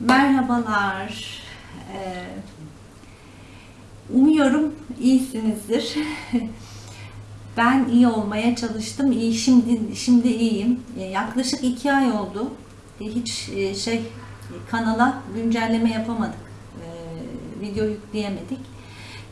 Merhabalar. Ee, Umuyorum iyisinizdir. Ben iyi olmaya çalıştım. İyi şimdi şimdi iyiyim. Ee, Yaklaşık iki ay oldu. Ee, Hiç e, şey kanala güncelleme yapamadık. Video yükleyemedik.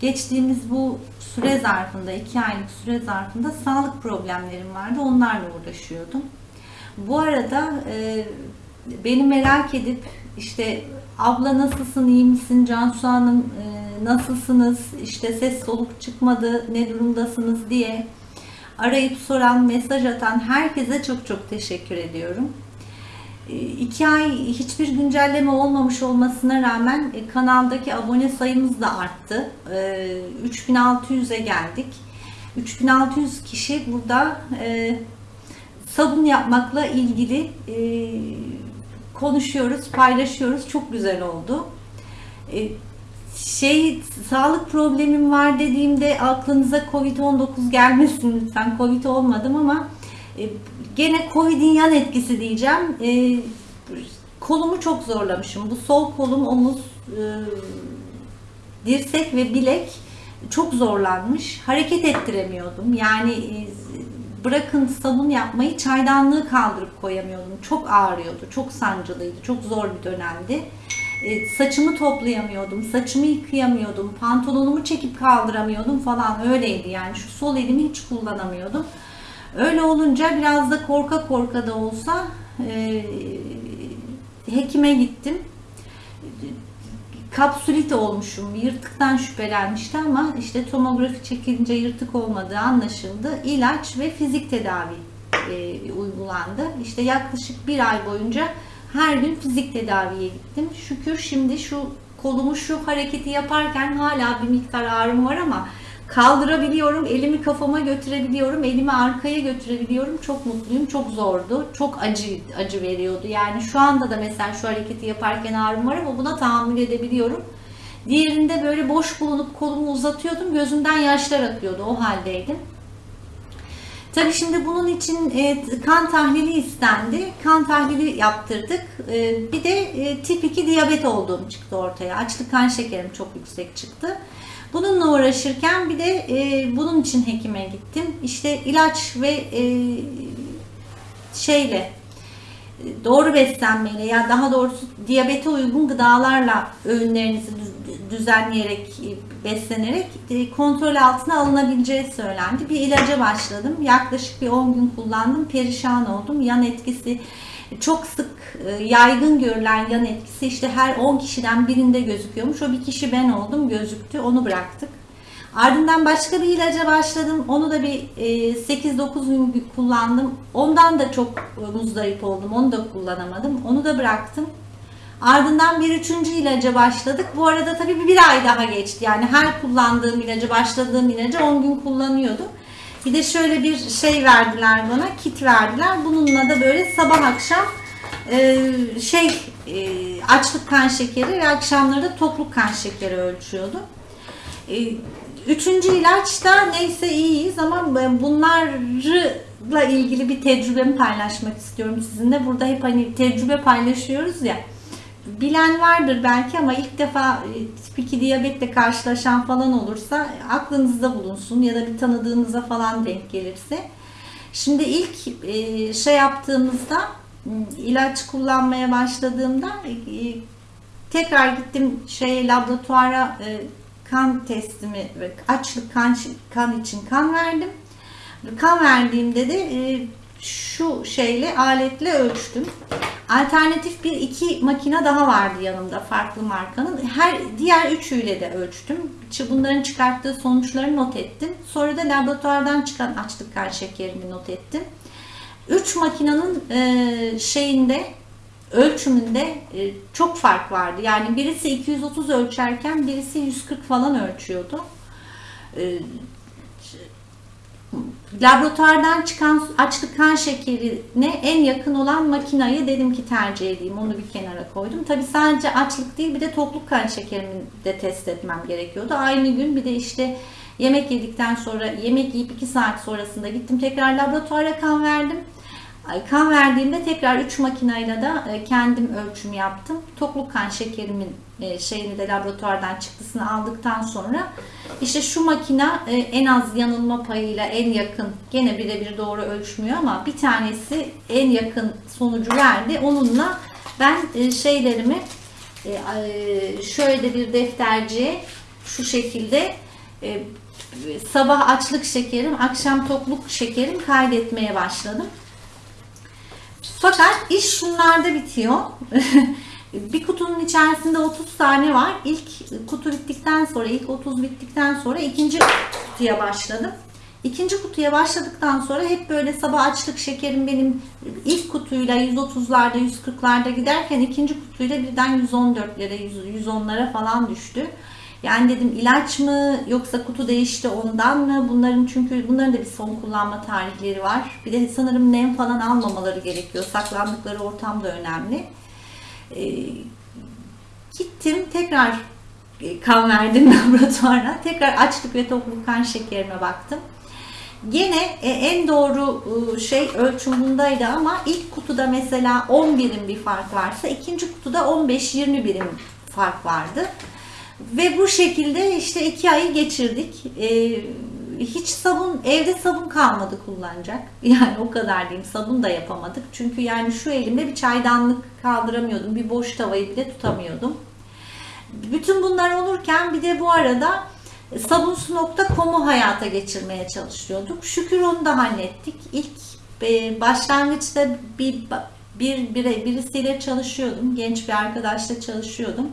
Geçtiğimiz bu süre zarfında, iki aylık süre zarfında sağlık problemlerim vardı. Onlarla uğraşıyordum. Bu arada e, beni merak edip işte abla nasılsın, iyi misin, Cansu Hanım e, nasılsınız, işte ses soluk çıkmadı, ne durumdasınız diye arayıp soran, mesaj atan herkese çok çok teşekkür ediyorum. E, iki ay hiçbir güncelleme olmamış olmasına rağmen e, kanaldaki abone sayımız da arttı. E, 3600'e geldik. 3600 kişi burada e, sabun yapmakla ilgili e, konuşuyoruz, paylaşıyoruz. Çok güzel oldu. E, şey sağlık problemim var dediğimde aklınıza Covid-19 gelmesin lütfen. Covid olmadım ama e, gene Covid'in yan etkisi diyeceğim. E, kolumu çok zorlamışım. Bu sol kolum, omuz, e, dirsek ve bilek çok zorlanmış. Hareket ettiremiyordum. Yani e, bırakın sabun yapmayı çaydanlığı kaldırıp koyamıyordum. Çok ağrıyordu, çok sancılıydı, çok zor bir dönemdi. E, saçımı toplayamıyordum, saçımı yıkayamıyordum, pantolonumu çekip kaldıramıyordum falan öyleydi yani şu sol elimi hiç kullanamıyordum. Öyle olunca biraz da korka korka da olsa e, hekime gittim. Kapsülit olmuşum, yırtıktan şüphelenmişti ama işte tomografi çekilince yırtık olmadığı anlaşıldı. İlaç ve fizik tedavi e, uygulandı. İşte yaklaşık bir ay boyunca her gün fizik tedaviye gittim. Şükür şimdi şu kolumu şu hareketi yaparken hala bir miktar ağrım var ama kaldırabiliyorum, elimi kafama götürebiliyorum, elimi arkaya götürebiliyorum. Çok mutluyum, çok zordu, çok acı acı veriyordu. Yani şu anda da mesela şu hareketi yaparken ağrım var ama buna tahammül edebiliyorum. Diğerinde böyle boş bulunup kolumu uzatıyordum, gözümden yaşlar akıyordu, o haldeydim. Tabii şimdi bunun için e, kan tahlili istendi. Kan tahlili yaptırdık. E, bir de e, tip 2 diyabet olduğum çıktı ortaya. Açlık kan şekerim çok yüksek çıktı. Bununla uğraşırken bir de e, bunun için hekime gittim. İşte ilaç ve e, şeyle doğru beslenmeyle ya daha doğrusu diyabete uygun gıdalarla öğünlerinizi düzenleyerek e, beslenerek e, kontrol altına alınabileceği söylendi. Bir ilaca başladım. Yaklaşık bir 10 gün kullandım. Perişan oldum. Yan etkisi çok sık yaygın görülen yan etkisi işte her 10 kişiden birinde gözüküyormuş. O bir kişi ben oldum gözüktü. Onu bıraktık. Ardından başka bir ilaca başladım. Onu da bir 8-9 gün kullandım. Ondan da çok muzdarip oldum. Onu da kullanamadım. Onu da bıraktım. Ardından bir üçüncü ilaca başladık. Bu arada tabii bir ay daha geçti. Yani her kullandığım ilacı, başladığım ilacı 10 gün kullanıyordum. Bir de şöyle bir şey verdiler bana, kit verdiler. Bununla da böyle sabah akşam e, şey e, açlık kan şekeri ve akşamları da tokluk kan şekeri ölçüyordu. E, üçüncü ilaçta neyse iyiyiz ama bunlarla ilgili bir tecrübemi paylaşmak istiyorum sizinle. Burada hep hani tecrübe paylaşıyoruz ya bilen vardır belki ama ilk defa tip 2 diyabetle karşılaşan falan olursa aklınızda bulunsun ya da bir tanıdığınıza falan denk gelirse. Şimdi ilk şey yaptığımızda ilaç kullanmaya başladığımda tekrar gittim şey laboratuvara kan testimi açlık kan, kan için kan verdim. Kan verdiğimde de şu şeyle aletle ölçtüm. Alternatif bir iki makine daha vardı yanımda farklı markanın. Her diğer üçüyle de ölçtüm. Bunların çıkarttığı sonuçları not ettim. Sonra da laboratuvardan çıkan açlık kan şekerini not ettim. Üç makinenin e, şeyinde ölçümünde e, çok fark vardı. Yani birisi 230 ölçerken birisi 140 falan ölçüyordu. E, laboratuvardan çıkan açlık kan şekerine en yakın olan makinayı dedim ki tercih edeyim. Onu bir kenara koydum. Tabi sadece açlık değil bir de tokluk kan şekerimi de test etmem gerekiyordu. Aynı gün bir de işte yemek yedikten sonra yemek yiyip 2 saat sonrasında gittim tekrar laboratuvara kan verdim. Kan verdiğimde tekrar 3 makinayla da e, kendim ölçüm yaptım. Tokluk kan şekerimin e, şeyini de laboratuvardan çıktısını aldıktan sonra işte şu makina e, en az yanılma payıyla en yakın gene birebir doğru ölçmüyor ama bir tanesi en yakın sonucu verdi. Onunla ben e, şeylerimi şöyle bir defterciye şu şekilde sabah açlık şekerim, akşam tokluk şekerim kaydetmeye başladım. Fakat iş şunlarda bitiyor. bir kutunun içerisinde 30 tane var. İlk kutu bittikten sonra, ilk 30 bittikten sonra ikinci kutuya başladım. İkinci kutuya başladıktan sonra hep böyle sabah açlık şekerim benim ilk kutuyla 130'larda 140'larda giderken ikinci kutuyla birden 114'lere 110'lara falan düştü. Yani dedim ilaç mı yoksa kutu değişti ondan mı? Bunların çünkü bunların da bir son kullanma tarihleri var. Bir de sanırım nem falan almamaları gerekiyor. Saklandıkları ortam da önemli. Ee, gittim tekrar e, kan verdim laboratuvara. Tekrar açlık ve tokluk kan şekerime baktım. Gene e, en doğru e, şey ölçüm bundaydı ama ilk kutuda mesela 10 birim bir fark varsa ikinci kutuda 15-20 birim fark vardı. Ve bu şekilde işte iki ayı geçirdik. Ee, hiç sabun, evde sabun kalmadı kullanacak. Yani o kadar diyeyim sabun da yapamadık. Çünkü yani şu elimde bir çaydanlık kaldıramıyordum. Bir boş tavayı bile tutamıyordum. Bütün bunlar olurken bir de bu arada sabunsu.com'u hayata geçirmeye çalışıyorduk. Şükür onu da hallettik. İlk e, başlangıçta bir, bir, bir birisiyle çalışıyordum. Genç bir arkadaşla çalışıyordum.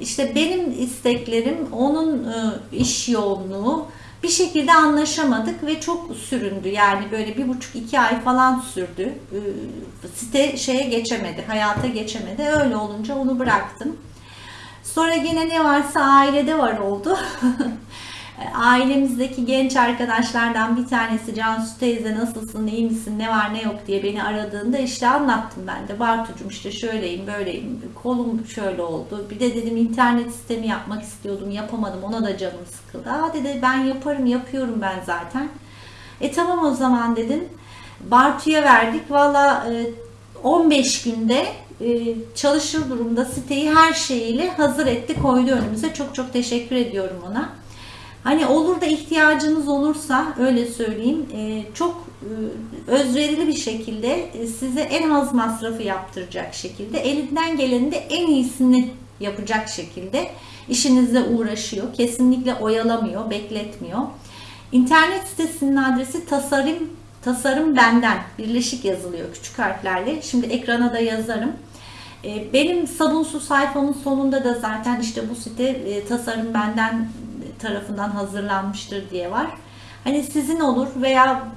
İşte benim isteklerim, onun e, iş yoğunluğu bir şekilde anlaşamadık ve çok süründü. Yani böyle bir buçuk iki ay falan sürdü. E, site şeye geçemedi, hayata geçemedi. Öyle olunca onu bıraktım. Sonra yine ne varsa ailede var oldu. Ailemizdeki genç arkadaşlardan bir tanesi Cansu teyze nasılsın, iyi misin, ne var ne yok diye beni aradığında işte anlattım ben de. Bartucuğum işte şöyleyim, böyleyim, kolum şöyle oldu. Bir de dedim internet sistemi yapmak istiyordum, yapamadım. Ona da canım sıkıldı. Aa dedi ben yaparım, yapıyorum ben zaten. E tamam o zaman dedim. Bartu'ya verdik. Valla 15 günde e, çalışır durumda siteyi her şeyiyle hazır etti, koydu önümüze. Çok çok teşekkür ediyorum ona. Hani olur da ihtiyacınız olursa öyle söyleyeyim e, çok e, özverili bir şekilde e, size en az masrafı yaptıracak şekilde elinden gelenin de en iyisini yapacak şekilde işinizle uğraşıyor. Kesinlikle oyalamıyor, bekletmiyor. İnternet sitesinin adresi tasarım tasarım benden birleşik yazılıyor küçük harflerle. Şimdi ekrana da yazarım. Benim sabunsu sayfamın sonunda da zaten işte bu site tasarım benden tarafından hazırlanmıştır diye var. Hani sizin olur veya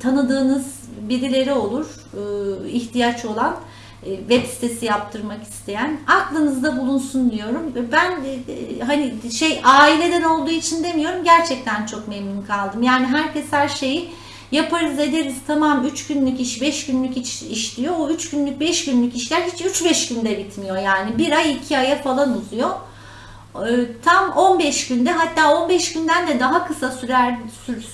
tanıdığınız birileri olur e, ihtiyaç olan e, web sitesi yaptırmak isteyen aklınızda bulunsun diyorum. Ben e, hani şey aileden olduğu için demiyorum gerçekten çok memnun kaldım. Yani herkes her şeyi yaparız ederiz tamam 3 günlük iş 5 günlük iş, iş diyor. O 3 günlük 5 günlük işler hiç 3-5 günde bitmiyor yani. Bir ay 2 aya falan uzuyor. Ee, tam 15 günde hatta 15 günden de daha kısa sürer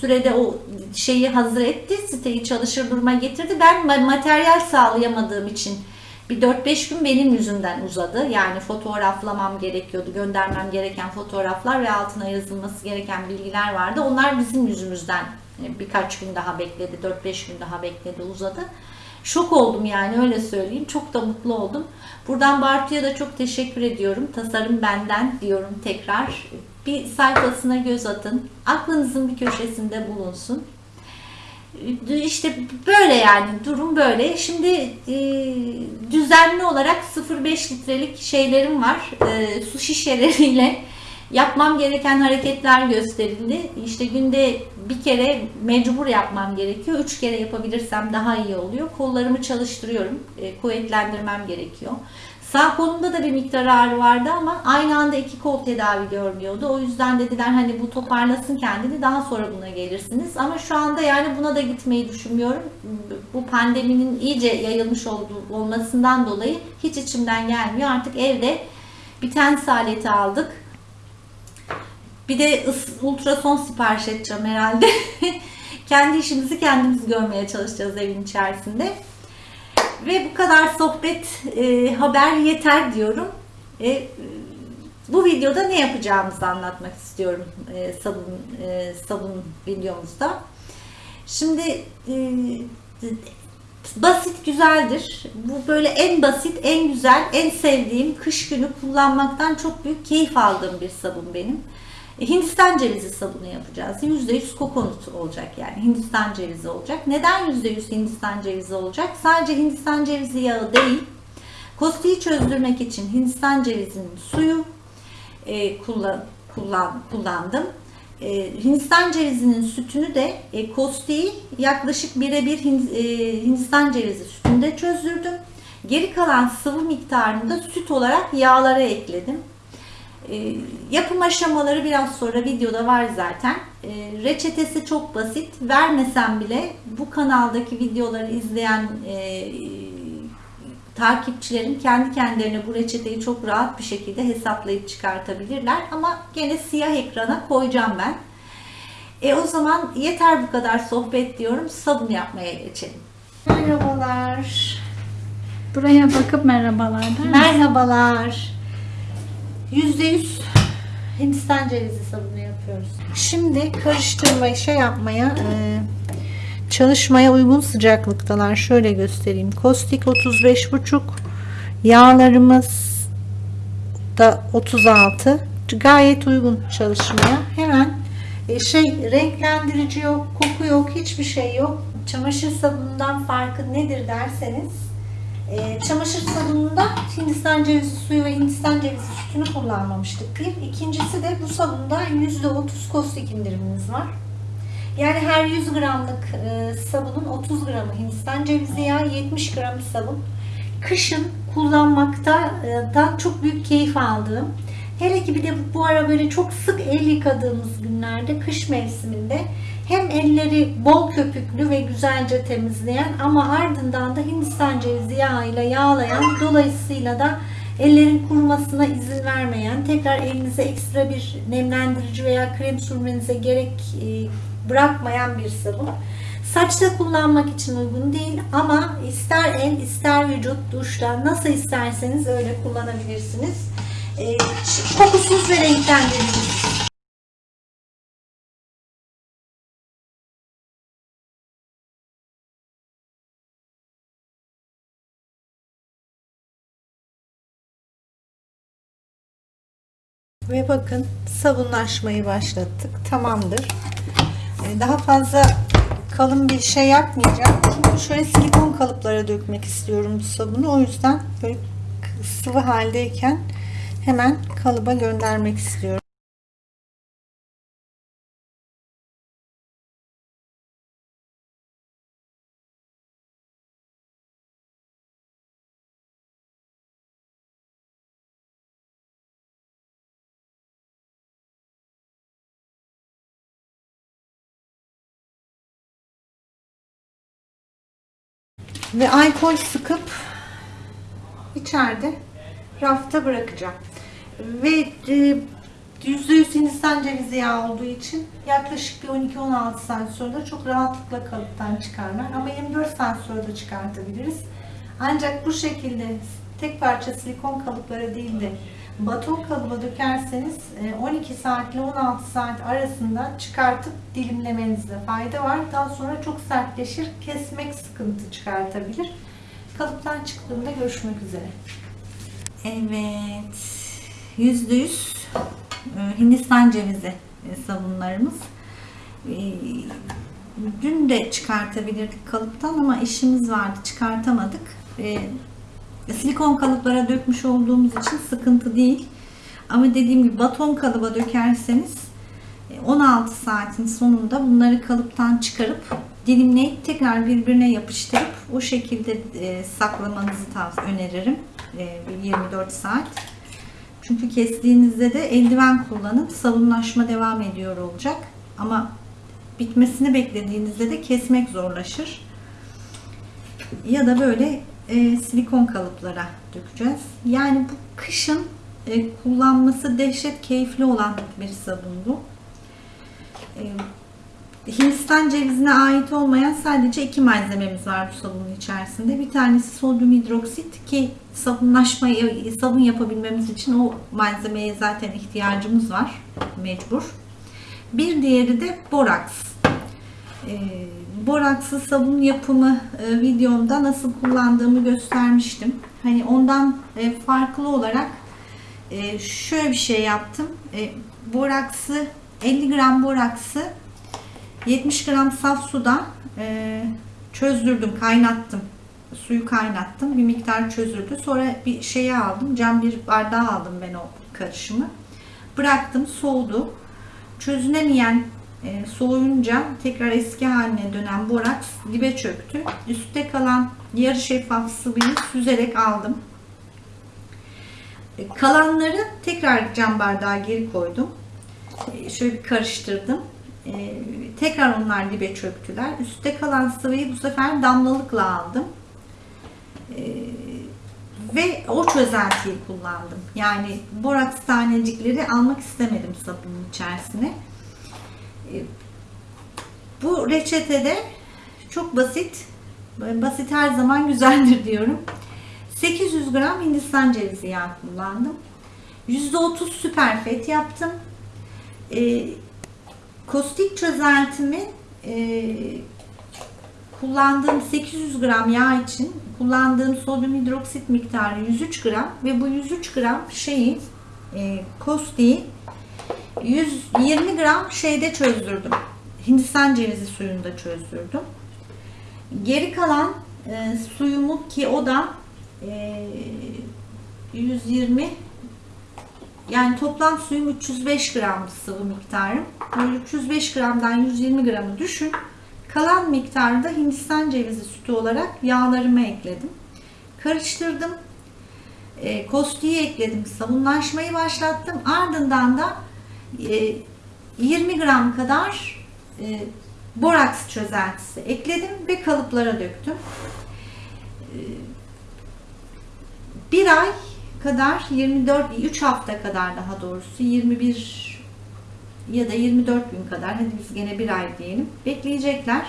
sürede o şeyi hazır etti. Siteyi çalışır duruma getirdi. Ben materyal sağlayamadığım için bir 4-5 gün benim yüzümden uzadı. Yani fotoğraflamam gerekiyordu. Göndermem gereken fotoğraflar ve altına yazılması gereken bilgiler vardı. Onlar bizim yüzümüzden e, birkaç gün daha bekledi. 4-5 gün daha bekledi uzadı. Şok oldum yani öyle söyleyeyim. Çok da mutlu oldum. Buradan Bartu'ya da çok teşekkür ediyorum. Tasarım benden diyorum tekrar. Bir sayfasına göz atın. Aklınızın bir köşesinde bulunsun. İşte böyle yani durum böyle. Şimdi e, düzenli olarak 0,5 litrelik şeylerim var. E, su şişeleriyle yapmam gereken hareketler gösterildi. İşte günde bir kere mecbur yapmam gerekiyor. Üç kere yapabilirsem daha iyi oluyor. Kollarımı çalıştırıyorum. E, kuvvetlendirmem gerekiyor. Sağ kolumda da bir miktar ağrı vardı ama aynı anda iki kol tedavi görmüyordu. O yüzden dediler hani bu toparlasın kendini daha sonra buna gelirsiniz. Ama şu anda yani buna da gitmeyi düşünmüyorum. Bu pandeminin iyice yayılmış olmasından dolayı hiç içimden gelmiyor. Artık evde bir tens aleti aldık bir de ultrason sipariş edeceğim herhalde. Kendi işimizi kendimiz görmeye çalışacağız evin içerisinde. Ve bu kadar sohbet, e, haber yeter diyorum. E, bu videoda ne yapacağımızı anlatmak istiyorum e, sabun e, sabun videomuzda. Şimdi e, basit güzeldir. Bu böyle en basit, en güzel, en sevdiğim kış günü kullanmaktan çok büyük keyif aldığım bir sabun benim. E, Hindistan cevizi sabunu yapacağız. %100 kokonut olacak yani. Hindistan cevizi olacak. Neden %100 Hindistan cevizi olacak? Sadece Hindistan cevizi yağı değil. Kostiyi çözdürmek için Hindistan cevizinin suyu e, kullan, kullan, kullandım. E, Hindistan cevizinin sütünü de e, kostiyi yaklaşık birebir Hin- e, Hindistan cevizi sütünde çözdürdüm. Geri kalan sıvı miktarını da süt olarak yağlara ekledim. E, yapım aşamaları biraz sonra videoda var zaten. E, reçetesi çok basit. Vermesem bile bu kanaldaki videoları izleyen e, takipçilerim kendi kendilerine bu reçeteyi çok rahat bir şekilde hesaplayıp çıkartabilirler. Ama gene siyah ekrana koyacağım ben. E o zaman yeter bu kadar sohbet diyorum. Sabun yapmaya geçelim. Merhabalar. Buraya bakıp merhabalar der misin? Merhabalar. %100 Hindistan cevizi sabunu yapıyoruz. Şimdi karıştırmayı şey yapmaya e, çalışmaya uygun sıcaklıktalar. Şöyle göstereyim. Kostik 35,5 yağlarımız da 36 gayet uygun çalışmaya. Hemen e, şey renklendirici yok, koku yok, hiçbir şey yok. Çamaşır sabunundan farkı nedir derseniz e, çamaşır sabununda Hindistan cevizi suyu ve Hindistan cevizi sütünü kullanmamıştık. Bir. İkincisi de bu sabunda %30 kostik indirimimiz var. Yani her 100 gramlık e, sabunun 30 gramı Hindistan cevizi yağı, 70 gram sabun. Kışın kullanmaktan çok büyük keyif aldığım. Hele ki bir de bu ara böyle çok sık el yıkadığımız günlerde, kış mevsiminde hem elleri bol köpüklü ve güzelce temizleyen ama ardından da Hindistan cevizi yağıyla yağlayan, dolayısıyla da ellerin kurumasına izin vermeyen, tekrar elinize ekstra bir nemlendirici veya krem sürmenize gerek e, bırakmayan bir sabun. Saçta kullanmak için uygun değil ama ister el ister vücut duşta nasıl isterseniz öyle kullanabilirsiniz. E, kokusuz ve renklendirici. Ve bakın sabunlaşmayı başlattık. Tamamdır. Ee, Daha fazla kalın bir şey yapmayacağım. Çünkü şöyle silikon kalıplara dökmek istiyorum bu sabunu. O yüzden böyle sıvı haldeyken hemen kalıba göndermek istiyorum. Ve alkol sıkıp içeride rafta bırakacağım. Ve e, %100 Hindistan cevizi yağı olduğu için yaklaşık bir 12-16 saat sonra çok rahatlıkla kalıptan çıkarlar. Ama 24 saat sonra da çıkartabiliriz. Ancak bu şekilde tek parça silikon kalıplara değil de baton kalıba dökerseniz e, 12 saat ile 16 saat arasında çıkartıp dilimlemenizde fayda var. Daha sonra çok sertleşir, kesmek sıkıntı çıkartabilir. Kalıptan çıktığında görüşmek üzere. Evet. %100 e, Hindistan cevizi e, sabunlarımız. E, Dün de çıkartabilirdik kalıptan ama işimiz vardı çıkartamadık. E, Silikon kalıplara dökmüş olduğumuz için sıkıntı değil. Ama dediğim gibi baton kalıba dökerseniz 16 saatin sonunda bunları kalıptan çıkarıp dilimleyip tekrar birbirine yapıştırıp o şekilde e, saklamanızı tavsiye öneririm. E, 24 saat. Çünkü kestiğinizde de eldiven kullanın. Sabunlaşma devam ediyor olacak. Ama bitmesini beklediğinizde de kesmek zorlaşır. Ya da böyle e, silikon kalıplara dökeceğiz. Yani bu kışın e, kullanması dehşet keyifli olan bir sabun bu. E, Hindistan cevizine ait olmayan sadece iki malzememiz var bu sabunun içerisinde. Bir tanesi sodyum hidroksit ki sabunlaşmayı, sabun yapabilmemiz için o malzemeye zaten ihtiyacımız var mecbur. Bir diğeri de boraks. E, borakslı sabun yapımı e, videomda nasıl kullandığımı göstermiştim. Hani ondan e, farklı olarak e, şöyle bir şey yaptım. E, boraksı 50 gram boraksı 70 gram saf suda e, çözdürdüm, kaynattım. Suyu kaynattım. Bir miktar çözüldü. Sonra bir şeye aldım. Cam bir bardağa aldım ben o karışımı. Bıraktım, soğudu. Çözünemeyen e, soğuyunca tekrar eski haline dönen boraks dibe çöktü. Üstte kalan yarı şeffaf sıvıyı süzerek aldım. E, Kalanları tekrar cam bardağa geri koydum. E, Şöyle bir karıştırdım. Tekrar onlar dibe çöktüler. Üstte kalan sıvıyı bu sefer damlalıkla aldım. Ve o çözeltiyi kullandım. Yani boraks tanecikleri almak istemedim sabunun içerisine. Bu reçetede çok basit. Basit her zaman güzeldir diyorum. 800 gram Hindistan cevizi yağı kullandım. %30 süper fet yaptım. E, kostik çözeltimi e, kullandığım 800 gram yağ için kullandığım sodyum hidroksit miktarı 103 gram ve bu 103 gram şeyi e, kostiği 120 gram şeyde çözdürdüm. Hindistan cevizi suyunda çözdürdüm. Geri kalan e, suyumu ki o da e, 120 yani toplam suyum 305 gram sıvı miktarım. Böyle 305 gramdan 120 gramı düşün. Kalan miktarı da Hindistan cevizi sütü olarak yağlarıma ekledim. Karıştırdım. E, kostiği ekledim. Sabunlaşmayı başlattım. Ardından da e, 20 gram kadar e, boraks çözeltisi ekledim ve kalıplara döktüm. E, bir ay kadar 24 3 hafta kadar daha doğrusu 21 ya da 24 gün kadar hadi biz gene bir ay diyelim bekleyecekler.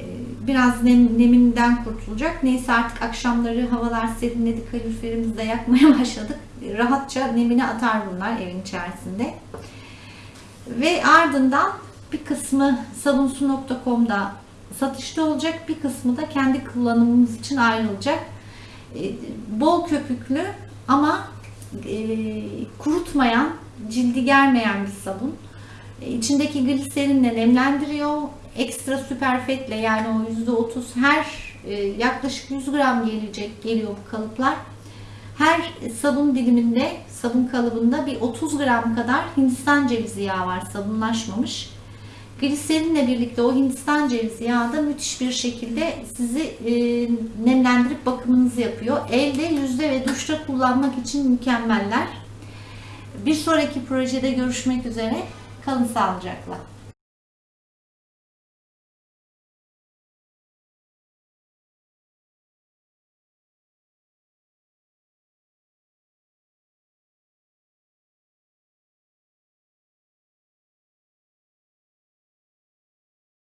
Ee, Biraz nem, neminden kurtulacak. Neyse artık akşamları havalar serinledi. Kaloriferimizi de yakmaya başladık. Rahatça nemini atar bunlar evin içerisinde. Ve ardından bir kısmı sabunsu.com'da satışta olacak. Bir kısmı da kendi kullanımımız için ayrılacak. Ee, Bol köpüklü ama e, kurutmayan, cildi germeyen bir sabun. İçindeki gliserinle nemlendiriyor. Ekstra süperfetle yani o %30 her e, yaklaşık 100 gram gelecek geliyor bu kalıplar. Her sabun diliminde, sabun kalıbında bir 30 gram kadar Hindistan cevizi yağı var sabunlaşmamış. Gliserinle birlikte o Hindistan cevizi yağı da müthiş bir şekilde sizi e, nemlendirip bakımınızı yapıyor. Elde, yüzde ve duşta kullanmak için mükemmeller. Bir sonraki projede görüşmek üzere. Kalın sağlıcakla.